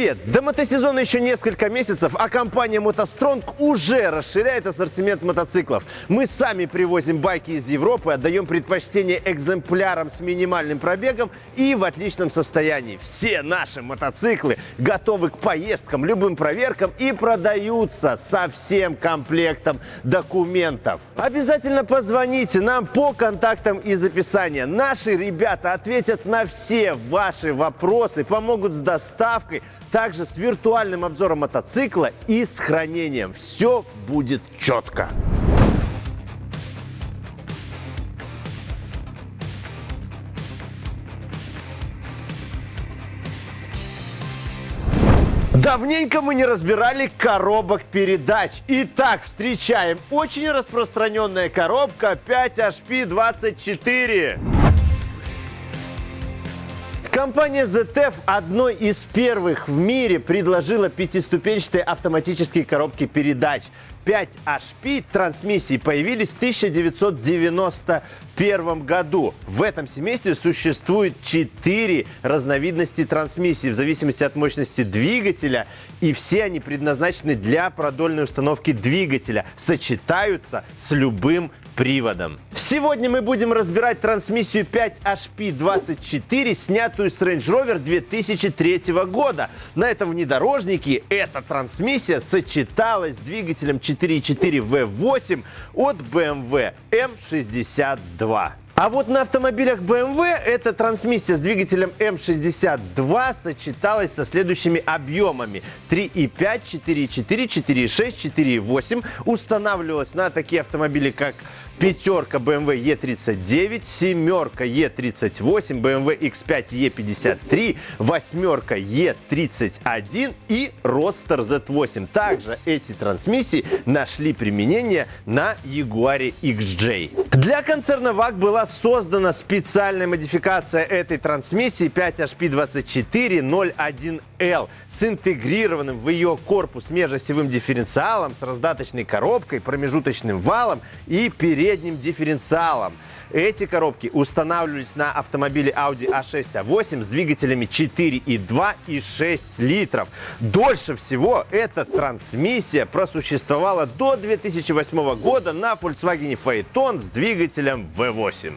Привет! До мотосезона еще несколько месяцев, а компания «МотоСтронг» уже расширяет ассортимент мотоциклов. Мы сами привозим байки из Европы, отдаем предпочтение экземплярам с минимальным пробегом и в отличном состоянии. Все наши мотоциклы готовы к поездкам, любым проверкам и продаются со всем комплектом документов. Обязательно позвоните нам по контактам из описания. Наши ребята ответят на все ваши вопросы, помогут с доставкой, также с виртуальным обзором мотоцикла и с хранением. Все будет четко. Давненько мы не разбирали коробок передач. Итак, встречаем очень распространенная коробка 5HP24. Компания ZF одной из первых в мире предложила пятиступенчатые автоматические коробки передач. 5HP трансмиссии появились в 1991 году. В этом семействе существует 4 разновидности трансмиссии в зависимости от мощности двигателя. И все они предназначены для продольной установки двигателя. Сочетаются с любым приводом. Сегодня мы будем разбирать трансмиссию 5HP24, снятую с Range Rover 2003 года. На этом внедорожнике эта трансмиссия сочеталась с двигателем 4.4 V8 от BMW M62. А вот на автомобилях BMW эта трансмиссия с двигателем М62 сочеталась со следующими объемами. 3,5, 4,4, 4,6, 4,8 устанавливалась на такие автомобили, как пятерка BMW E39, семерка E38, BMW X5 E53, восьмерка E31 и Roadster Z8. Также эти трансмиссии нашли применение на Jaguar XJ. Для концерна VAG была создана специальная модификация этой трансмиссии 5HP2401L с интегрированным в ее корпус межосевым дифференциалом, с раздаточной коробкой, промежуточным валом и передним дифференциалом. Эти коробки устанавливались на автомобиле Audi A6, A8 с двигателями 4,2 и 6 литров. Дольше всего эта трансмиссия просуществовала до 2008 года на Volkswagen Phaeton с двигателем V8.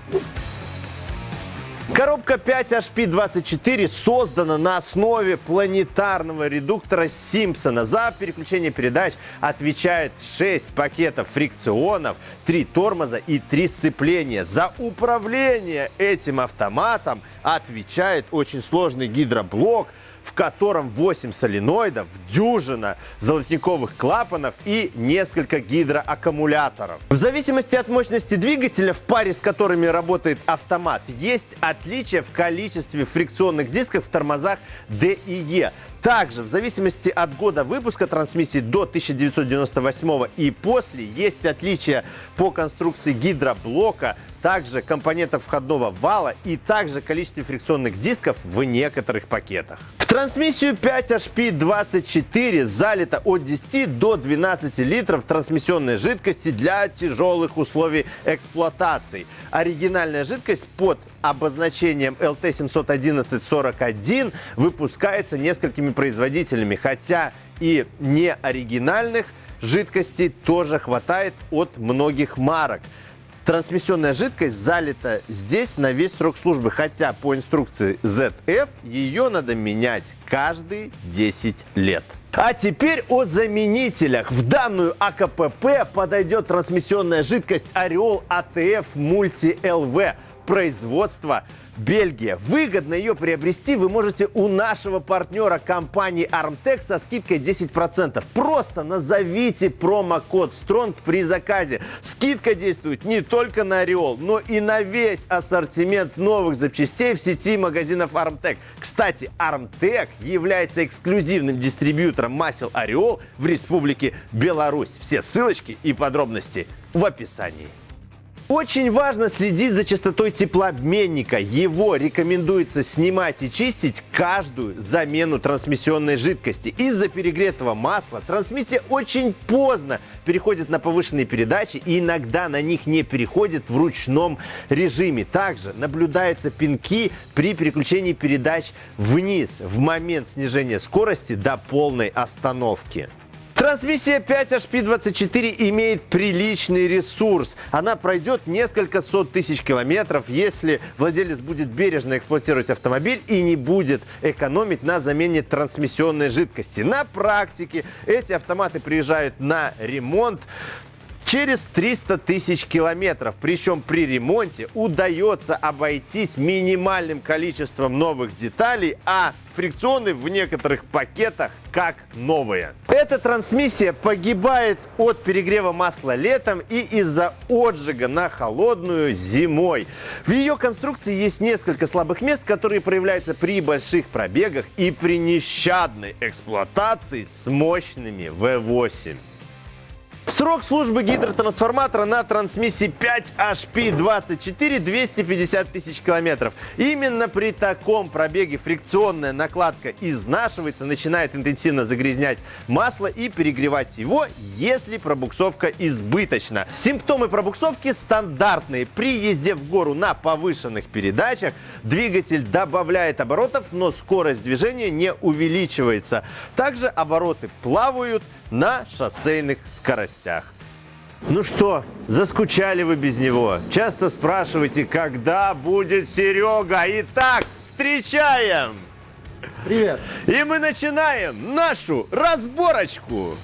Коробка 5HP24 создана на основе планетарного редуктора Симпсона. За переключение передач отвечает 6 пакетов фрикционов, 3 тормоза и 3 сцепления. За управление этим автоматом отвечает очень сложный гидроблок, в котором 8 соленоидов, дюжина золотниковых клапанов и несколько гидроаккумуляторов. В зависимости от мощности двигателя, в паре с которыми работает автомат, есть отличия в количестве фрикционных дисков в тормозах D и E. Также, в зависимости от года выпуска трансмиссии до 1998 и после, есть отличия по конструкции гидроблока, также компонентов входного вала и также количестве фрикционных дисков в некоторых пакетах. В трансмиссию 5HP24 залито от 10 до 12 литров трансмиссионной жидкости для тяжелых условий эксплуатации. Оригинальная жидкость под обозначением LT71141 выпускается несколькими производителями, хотя и не оригинальных жидкостей тоже хватает от многих марок. Трансмиссионная жидкость залита здесь на весь срок службы, хотя по инструкции ZF ее надо менять каждые 10 лет. А теперь о заменителях. В данную АКПП подойдет трансмиссионная жидкость Ореол ATF Multi LV производства Бельгия. Выгодно ее приобрести вы можете у нашего партнера компании Armtech со скидкой 10%. Просто назовите промокод STRONG при заказе. Скидка действует не только на Ореол, но и на весь ассортимент новых запчастей в сети магазинов Armtech. Кстати, Armtech является эксклюзивным дистрибьютором масел Ореол в Республике Беларусь. Все ссылочки и подробности в описании. Очень важно следить за частотой теплообменника. Его рекомендуется снимать и чистить каждую замену трансмиссионной жидкости. Из-за перегретого масла трансмиссия очень поздно переходят на повышенные передачи и иногда на них не переходят в ручном режиме. Также наблюдаются пинки при переключении передач вниз в момент снижения скорости до полной остановки. Трансмиссия 5HP24 имеет приличный ресурс. Она пройдет несколько сот тысяч километров, если владелец будет бережно эксплуатировать автомобиль и не будет экономить на замене трансмиссионной жидкости. На практике эти автоматы приезжают на ремонт через 300 тысяч километров. Причем при ремонте удается обойтись минимальным количеством новых деталей, а фрикционы в некоторых пакетах как новые. Эта трансмиссия погибает от перегрева масла летом и из-за отжига на холодную зимой. В ее конструкции есть несколько слабых мест, которые проявляются при больших пробегах и при нещадной эксплуатации с мощными V8. Срок службы гидротрансформатора на трансмиссии 5HP24 250 тысяч километров. Именно при таком пробеге фрикционная накладка изнашивается, начинает интенсивно загрязнять масло и перегревать его, если пробуксовка избыточна. Симптомы пробуксовки стандартные. При езде в гору на повышенных передачах двигатель добавляет оборотов, но скорость движения не увеличивается. Также обороты плавают на шоссейных скоростях новостях. Ну что, заскучали вы без него? Часто спрашиваете, когда будет Серега? Итак, встречаем! Привет! И мы начинаем нашу разборочку!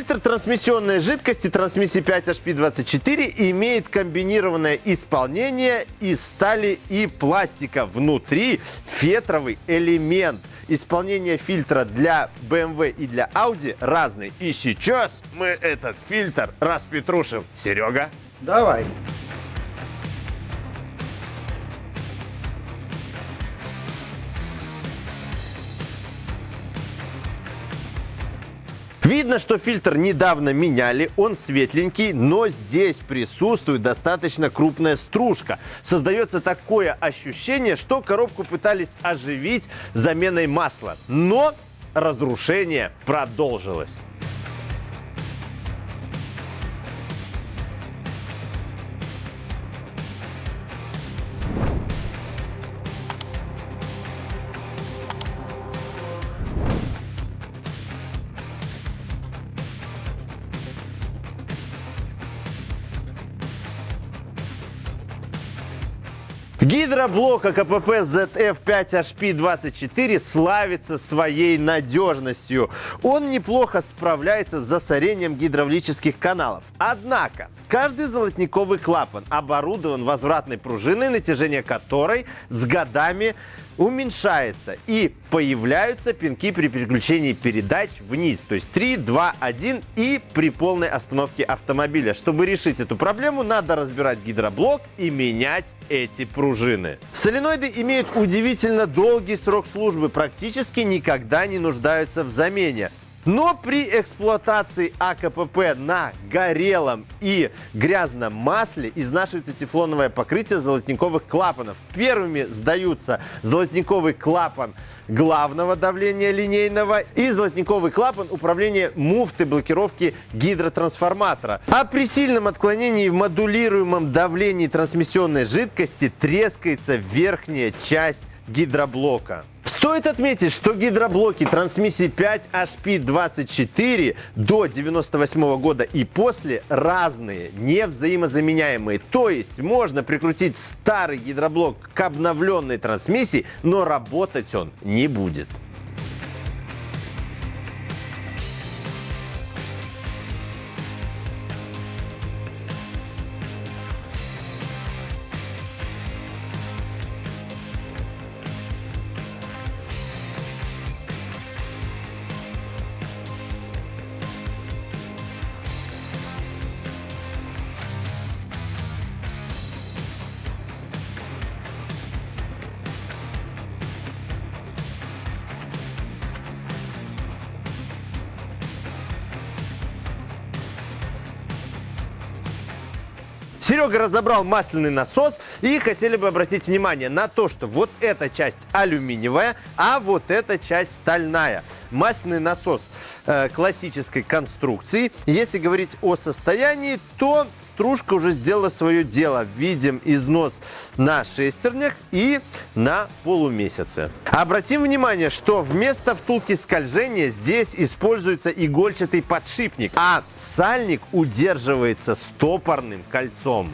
Фильтр трансмиссионной жидкости трансмиссии 5HP24 имеет комбинированное исполнение из стали и пластика. Внутри фетровый элемент. Исполнение фильтра для BMW и для Audi разные. И сейчас мы этот фильтр распетрушим. Серега? Давай. Видно, что фильтр недавно меняли, он светленький, но здесь присутствует достаточно крупная стружка. Создается такое ощущение, что коробку пытались оживить заменой масла. Но разрушение продолжилось. Гидроблок АКПП ZF5HP24 славится своей надежностью. Он неплохо справляется с засорением гидравлических каналов. Однако, каждый золотниковый клапан оборудован возвратной пружиной, натяжение которой с годами уменьшается и появляются пинки при переключении передач вниз. То есть 3, 2, 1 и при полной остановке автомобиля. Чтобы решить эту проблему, надо разбирать гидроблок и менять эти пружины. Соленоиды имеют удивительно долгий срок службы, практически никогда не нуждаются в замене. Но при эксплуатации АКПП на горелом и грязном масле изнашивается тефлоновое покрытие золотниковых клапанов. Первыми сдаются золотниковый клапан главного давления линейного и золотниковый клапан управления муфты блокировки гидротрансформатора. А при сильном отклонении в модулируемом давлении трансмиссионной жидкости трескается верхняя часть гидроблока. Стоит отметить, что гидроблоки трансмиссии 5HP24 до 98 года и после разные, не взаимозаменяемые. То есть можно прикрутить старый гидроблок к обновленной трансмиссии, но работать он не будет. Серега разобрал масляный насос и хотели бы обратить внимание на то, что вот эта часть алюминиевая, а вот эта часть стальная. Масляный насос э, классической конструкции. Если говорить о состоянии, то стружка уже сделала свое дело. Видим износ на шестернях и на полумесяце. Обратим внимание, что вместо втулки скольжения здесь используется игольчатый подшипник, а сальник удерживается стопорным кольцом.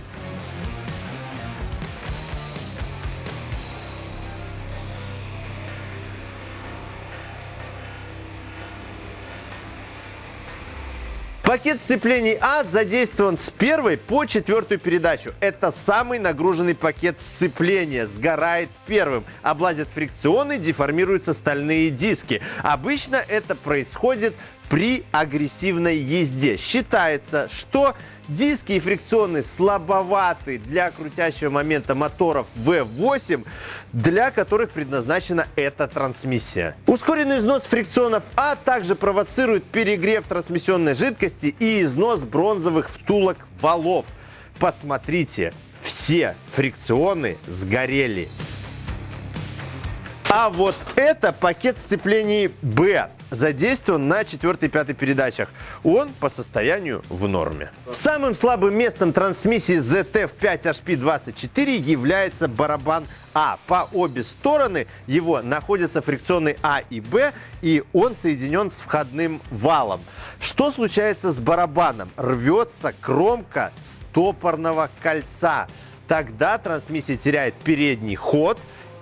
Пакет сцеплений А задействован с первой по четвертую передачу. Это самый нагруженный пакет сцепления. Сгорает первым. Облазят фрикционы, деформируются стальные диски. Обычно это происходит при агрессивной езде. Считается, что диски и фрикционы слабоваты для крутящего момента моторов V8, для которых предназначена эта трансмиссия. Ускоренный износ фрикционов А также провоцирует перегрев трансмиссионной жидкости и износ бронзовых втулок валов. Посмотрите, все фрикционы сгорели. А вот это пакет сцеплений Б задействован на 4 и 5 передачах. Он по состоянию в норме. Самым слабым местом трансмиссии ZF5HP24 является барабан А. По обе стороны его находятся фрикционы А и Б, и он соединен с входным валом. Что случается с барабаном? Рвется кромка стопорного кольца. Тогда трансмиссия теряет передний ход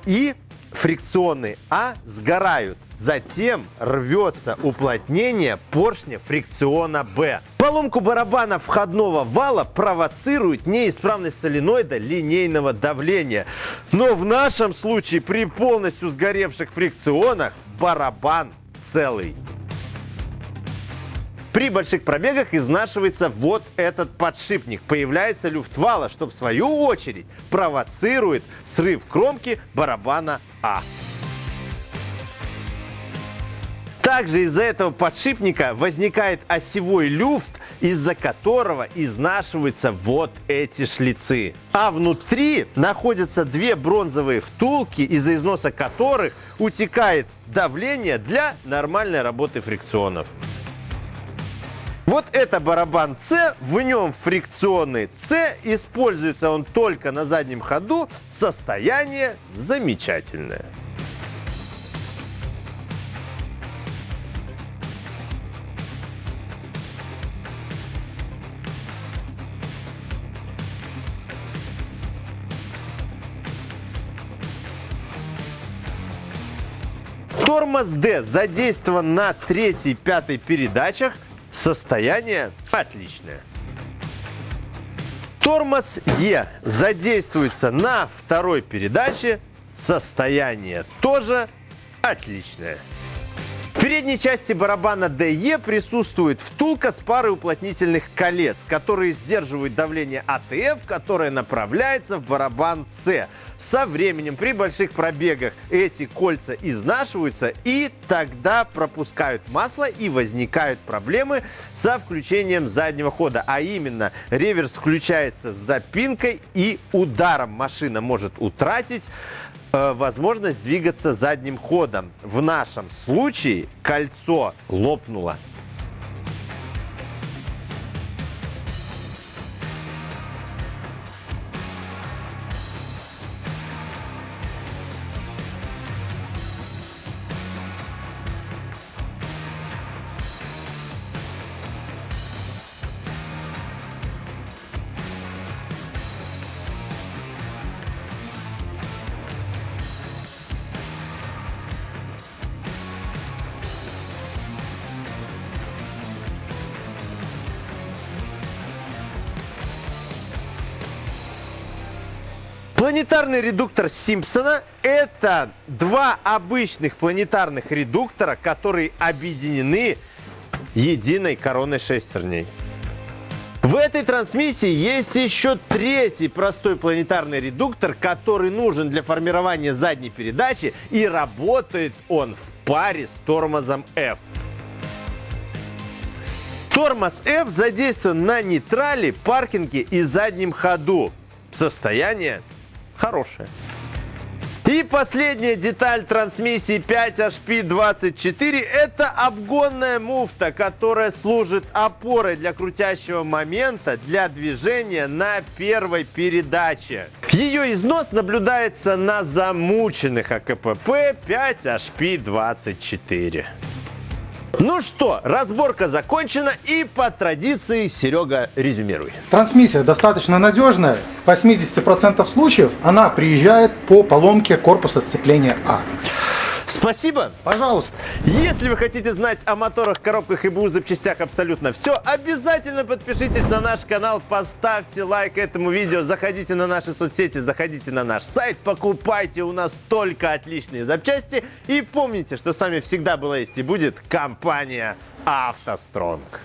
и фрикционы А сгорают. Затем рвется уплотнение поршня фрикциона Б. Поломку барабана входного вала провоцирует неисправность соленоида линейного давления. Но в нашем случае при полностью сгоревших фрикционах барабан целый. При больших пробегах изнашивается вот этот подшипник. Появляется люфт вала, что в свою очередь провоцирует срыв кромки барабана А. Также из-за этого подшипника возникает осевой люфт, из-за которого изнашиваются вот эти шлицы. А внутри находятся две бронзовые втулки, из-за износа которых утекает давление для нормальной работы фрикционов. Вот это барабан С, в нем фрикционный С, используется он только на заднем ходу, состояние замечательное. Тормоз D задействован на третьей, пятой передачах Состояние отличное. Тормоз Е задействуется на второй передаче. Состояние тоже отличное. Передней части барабана DE присутствует втулка с парой уплотнительных колец, которые сдерживают давление АТФ, которое направляется в барабан С. Со временем при больших пробегах эти кольца изнашиваются и тогда пропускают масло и возникают проблемы со включением заднего хода. А именно реверс включается с запинкой и ударом машина может утратить возможность двигаться задним ходом. В нашем случае кольцо лопнуло. Планетарный редуктор Симпсона – это два обычных планетарных редуктора, которые объединены единой короной шестерней. В этой трансмиссии есть еще третий простой планетарный редуктор, который нужен для формирования задней передачи и работает он в паре с тормозом F. Тормоз F задействован на нейтрале, паркинге и заднем ходу. Состояние хорошее. И последняя деталь трансмиссии 5HP24 это обгонная муфта, которая служит опорой для крутящего момента для движения на первой передаче. Ее износ наблюдается на замученных АКПП 5HP24. Ну что, разборка закончена и по традиции Серега резюмируй. Трансмиссия достаточно надежная. В 80% случаев она приезжает по поломке корпуса сцепления А. Спасибо. Пожалуйста. Если вы хотите знать о моторах, коробках и БУ запчастях абсолютно все, обязательно подпишитесь на наш канал, поставьте лайк этому видео, заходите на наши соцсети, заходите на наш сайт, покупайте у нас только отличные запчасти и помните, что с вами всегда была есть и будет компания «АвтоСтронг».